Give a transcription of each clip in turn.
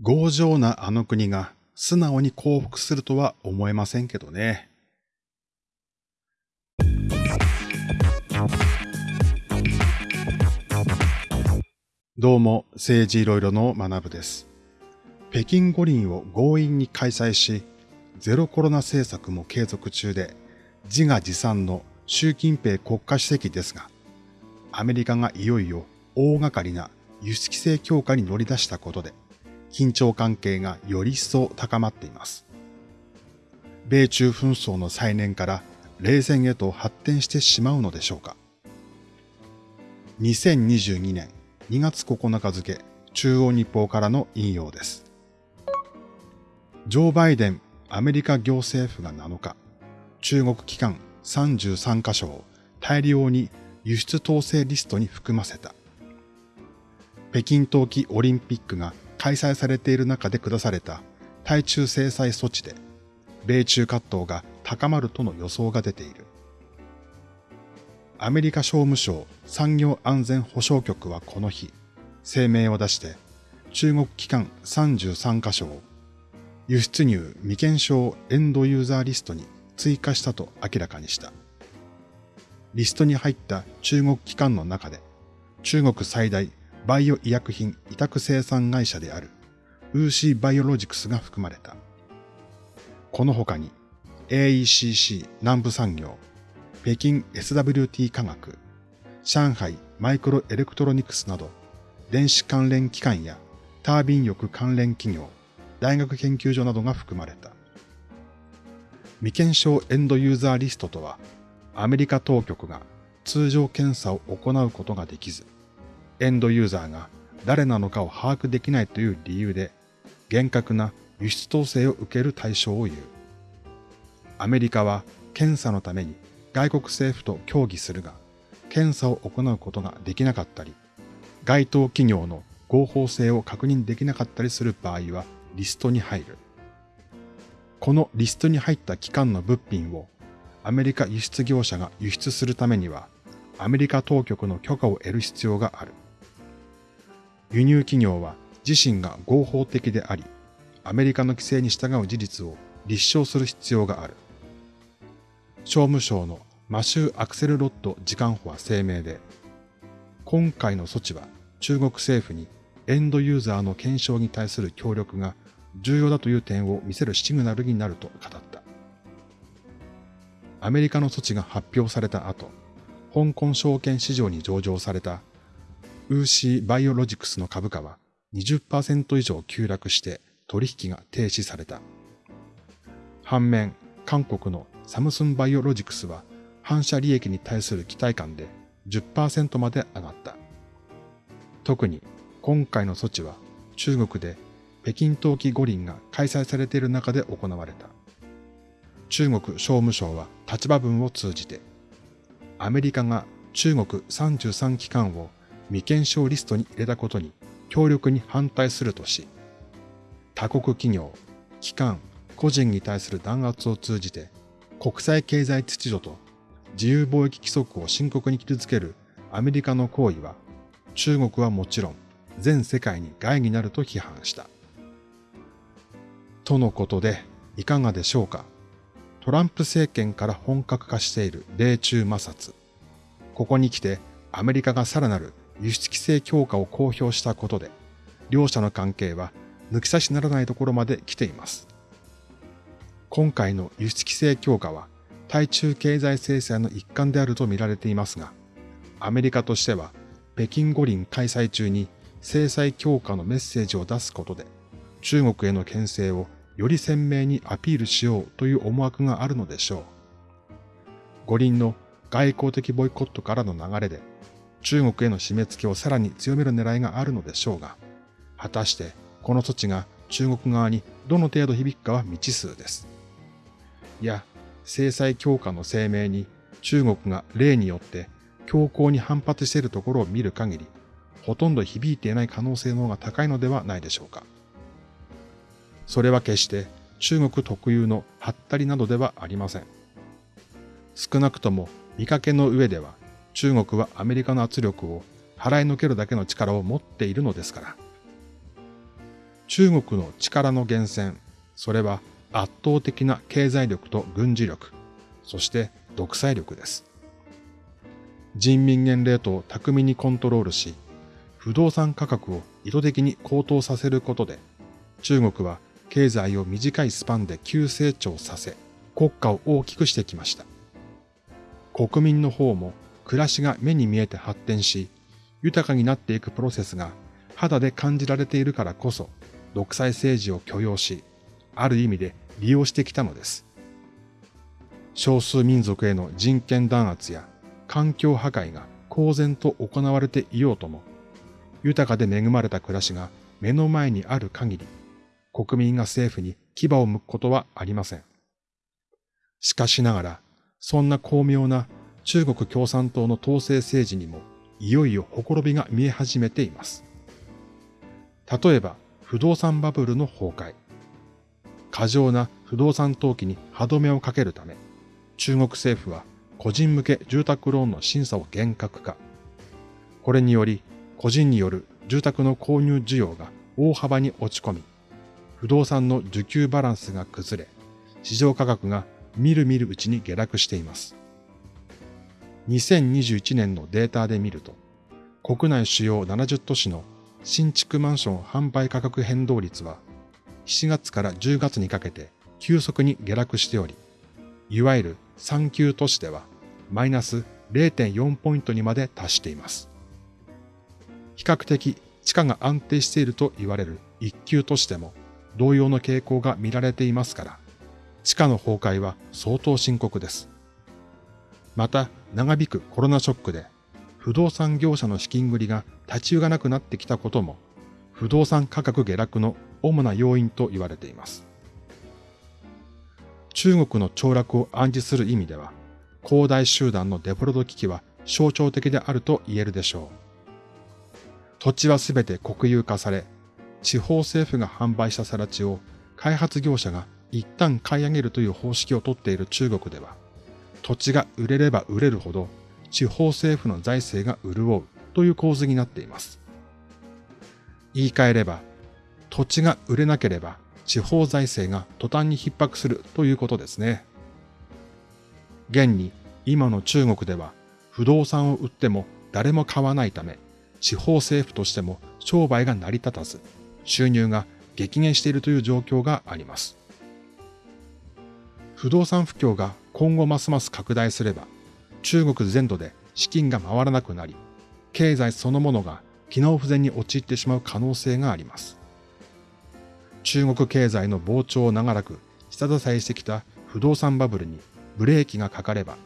強情なあの国が素直に降伏するとは思えませんけどね。どうも、政治いろいろの学部です。北京五輪を強引に開催し、ゼロコロナ政策も継続中で、自画自賛の習近平国家主席ですが、アメリカがいよいよ大掛かりな輸出規制強化に乗り出したことで、緊張関係がより一層高まっています。米中紛争の再燃から冷戦へと発展してしまうのでしょうか。2022年2月9日付中央日報からの引用です。ジョー・バイデンアメリカ行政府が7日、中国機関33カ所を大量に輸出統制リストに含ませた。北京冬季オリンピックが開催されている中で下された対中制裁措置で、米中葛藤が高まるとの予想が出ている。アメリカ商務省産業安全保障局はこの日、声明を出して、中国機関33カ所を輸出入未検証エンドユーザーリストに追加したと明らかにした。リストに入った中国機関の中で、中国最大バイオ医薬品委託生産会社であるウーシーバイオロジクスが含まれた。この他に AECC 南部産業、北京 SWT 科学、上海マイクロエレクトロニクスなど電子関連機関やタービン力関連企業、大学研究所などが含まれた。未検証エンドユーザーリストとは、アメリカ当局が通常検査を行うことができず、エンドユーザーが誰なのかを把握できないという理由で、厳格な輸出統制を受ける対象を言う。アメリカは検査のために外国政府と協議するが、検査を行うことができなかったり、該当企業の合法性を確認できなかったりする場合はリストに入る。このリストに入った機関の物品をアメリカ輸出業者が輸出するためにはアメリカ当局の許可を得る必要がある。輸入企業は自身が合法的であり、アメリカの規制に従う事実を立証する必要がある。商務省のマシュー・アクセルロッド次官補は声明で、今回の措置は中国政府にエンドユーザーの検証に対する協力が重要だという点を見せるシグナルになると語った。アメリカの措置が発表された後、香港証券市場に上場されたウーシーバイオロジクスの株価は20%以上急落して取引が停止された。反面、韓国のサムスンバイオロジクスは反射利益に対する期待感で10%まで上がった。特に今回の措置は中国で北京冬季五輪が開催されている中で行われた。中国商務省は立場文を通じて、アメリカが中国33機関を未検証リストに入れたことに強力に反対するとし、他国企業、機関、個人に対する弾圧を通じて国際経済秩序と自由貿易規則を深刻に傷つけるアメリカの行為は中国はもちろん全世界に害になると批判した。とのことでいかがでしょうかトランプ政権から本格化している米中摩擦。ここに来てアメリカがさらなる輸出規制強化を公表したことで、両者の関係は抜き差しならないところまで来ています。今回の輸出規制強化は対中経済制裁の一環であると見られていますが、アメリカとしては北京五輪開催中に制裁強化のメッセージを出すことで、中国への牽制をより鮮明にアピールしようという思惑があるのでしょう。五輪の外交的ボイコットからの流れで、中国への締め付けをさらに強める狙いがあるのでしょうが、果たしてこの措置が中国側にどの程度響くかは未知数です。いや、制裁強化の声明に中国が例によって強硬に反発しているところを見る限り、ほとんど響いていない可能性の方が高いのではないでしょうか。それは決して中国特有のハったりなどではありません。少なくとも見かけの上では中国はアメリカの圧力を払いのけるだけの力を持っているのですから。中国の力の源泉、それは圧倒的な経済力と軍事力、そして独裁力です。人民元レートを巧みにコントロールし、不動産価格を意図的に高騰させることで、中国は経済を短いスパンで急成長させ、国家を大きくしてきました。国民の方も暮らしが目に見えて発展し、豊かになっていくプロセスが肌で感じられているからこそ、独裁政治を許容し、ある意味で利用してきたのです。少数民族への人権弾圧や環境破壊が公然と行われていようとも、豊かで恵まれた暮らしが目の前にある限り、国民が政府に牙を向くことはありません。しかしながら、そんな巧妙な中国共産党の統制政治にも、いよいよほころびが見え始めています。例えば、不動産バブルの崩壊。過剰な不動産投機に歯止めをかけるため、中国政府は個人向け住宅ローンの審査を厳格化。これにより、個人による住宅の購入需要が大幅に落ち込み、不動産の需給バランスが崩れ、市場価格がみるみるうちに下落しています。2021年のデータで見ると、国内主要70都市の新築マンション販売価格変動率は7月から10月にかけて急速に下落しており、いわゆる3級都市ではマイナス0.4ポイントにまで達しています。比較的地価が安定していると言われる1級都市でも同様の傾向が見られていますから、地価の崩壊は相当深刻です。また、長引くコロナショックで不動産業者の資金繰りが立ち行かなくなってきたことも、不動産価格下落の主な要因と言われています。中国の凋落を暗示する意味では、広大集団のデフォルト危機は象徴的であると言えるでしょう。土地はすべて国有化され、地方政府が販売した更地を開発業者が一旦買い上げるという方式をとっている中国では、土地が売れれば売れるほど地方政府の財政が潤うという構図になっています。言い換えれば、土地が売れなければ地方財政が途端に逼迫するということですね。現に今の中国では不動産を売っても誰も買わないため、地方政府としても商売が成り立たず、収入が激減しているという状況があります。不動産不況が今後ますます拡大すれば、中国全土で資金が回らなくなり、経済そのものが機能不全に陥ってしまう可能性があります。中国経済の膨張を長らく下支えしてきた不動産バブルにブレーキがかかれば、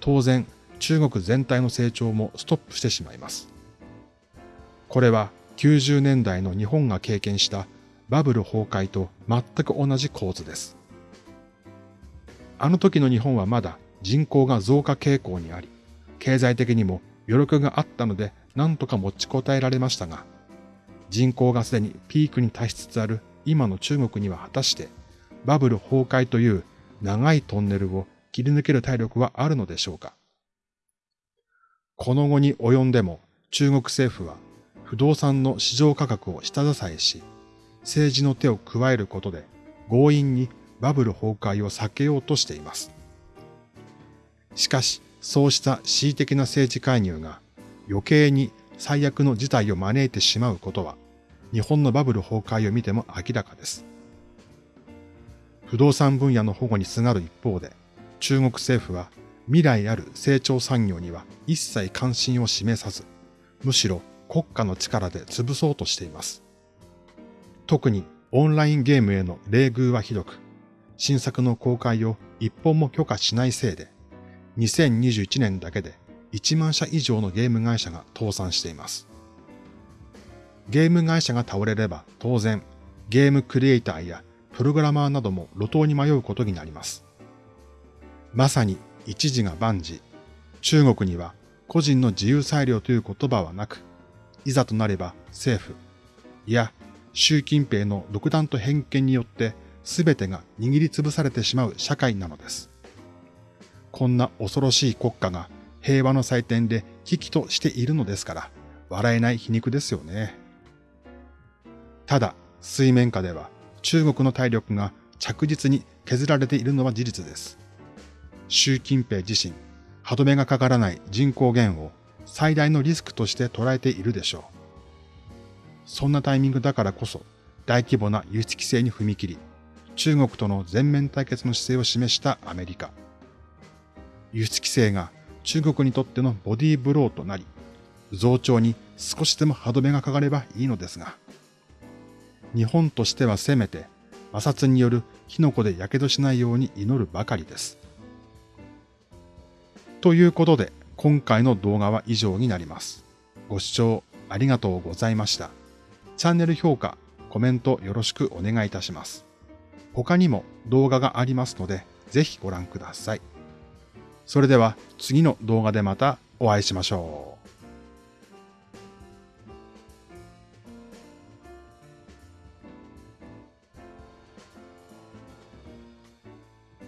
当然中国全体の成長もストップしてしまいます。これは90年代の日本が経験したバブル崩壊と全く同じ構図です。あの時の日本はまだ人口が増加傾向にあり、経済的にも余力があったので何とか持ちこたえられましたが、人口がすでにピークに達しつつある今の中国には果たしてバブル崩壊という長いトンネルを切り抜ける体力はあるのでしょうか。この後に及んでも中国政府は不動産の市場価格を下支えし、政治の手を加えることで強引にバブル崩壊を避けようとしています。しかし、そうした恣意的な政治介入が余計に最悪の事態を招いてしまうことは、日本のバブル崩壊を見ても明らかです。不動産分野の保護にすがる一方で、中国政府は未来ある成長産業には一切関心を示さず、むしろ国家の力で潰そうとしています。特にオンラインゲームへの冷遇はひどく、新作の公開を一本も許可しないせいで、2021年だけで1万社以上のゲーム会社が倒産しています。ゲーム会社が倒れれば当然ゲームクリエイターやプログラマーなども路頭に迷うことになります。まさに一時が万事。中国には個人の自由裁量という言葉はなく、いざとなれば政府、いや習近平の独断と偏見によって全てが握りつぶされてしまう社会なのです。こんな恐ろしい国家が平和の祭典で危機としているのですから、笑えない皮肉ですよね。ただ、水面下では中国の体力が着実に削られているのは事実です。習近平自身、歯止めがかからない人口減を最大のリスクとして捉えているでしょう。そんなタイミングだからこそ大規模な輸出規制に踏み切り、中国との全面対決の姿勢を示したアメリカ。輸出規制が中国にとってのボディーブローとなり、増長に少しでも歯止めがかかればいいのですが、日本としてはせめて摩擦によるキノコで火傷しないように祈るばかりです。ということで、今回の動画は以上になります。ご視聴ありがとうございました。チャンネル評価、コメントよろしくお願いいたします。他にも動画がありますので、ぜひご覧ください。それでは次の動画でまたお会いしましょう。